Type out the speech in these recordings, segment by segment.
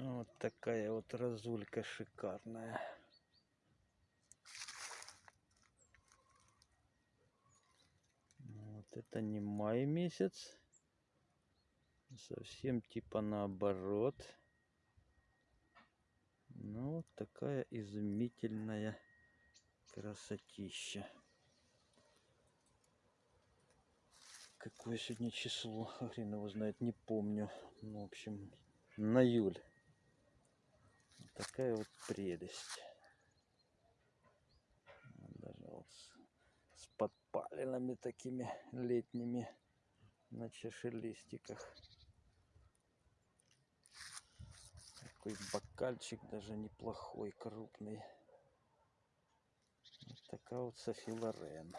Вот такая вот разулька шикарная. Вот это не май месяц. Совсем типа наоборот. Ну, вот такая изумительная красотища. Какое сегодня число? Хрен его знает, не помню. Ну, в общем, на июль. Такая вот прелесть. Даже вот с, с подпалинами такими летними на чашелистиках. Такой бокальчик даже неплохой, крупный. Вот такая вот Софи Лорен.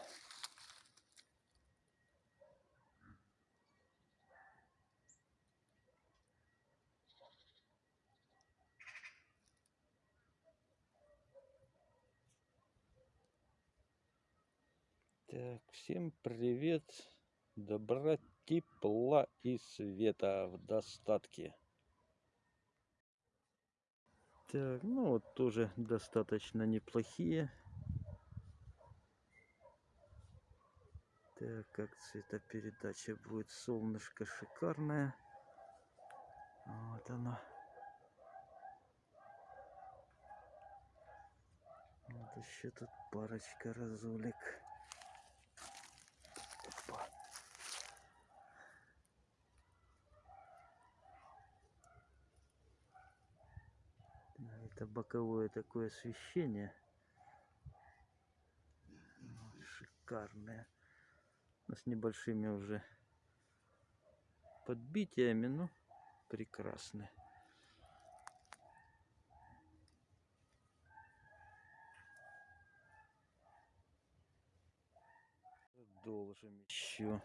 Так, всем привет, добра, тепла и света в достатке. Так, ну вот тоже достаточно неплохие. Так, как цветопередача будет, солнышко шикарное. Вот оно. Вот еще тут парочка разулек. Это боковое такое освещение. Шикарное. С небольшими уже подбитиями, но прекрасное. Должен еще.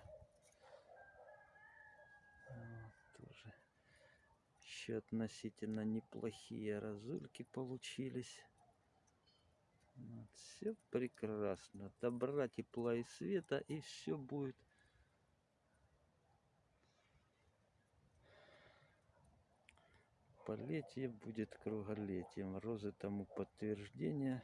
Вот, тоже еще относительно неплохие разульки получились. Вот, все прекрасно. Добра, тепла и света, и все будет. Полетие будет круголетием. Розы тому подтверждение.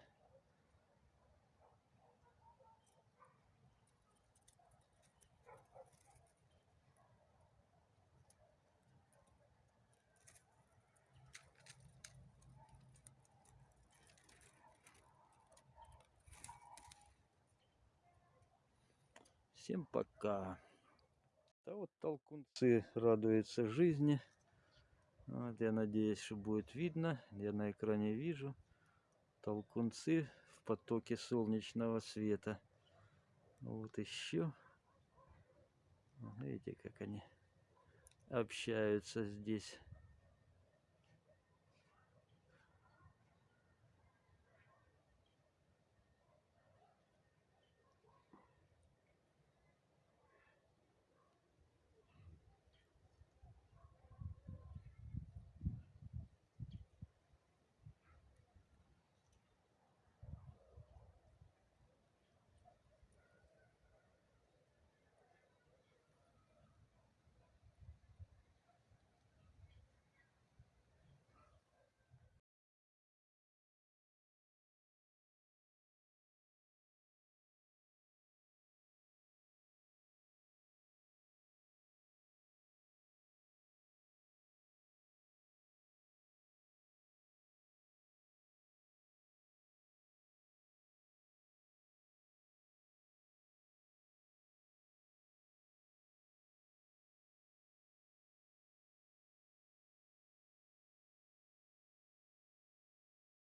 Всем пока. Да вот толкунцы радуются жизни. Вот, я надеюсь, что будет видно. Я на экране вижу. Толкунцы в потоке солнечного света. Вот еще. Видите, как они общаются здесь.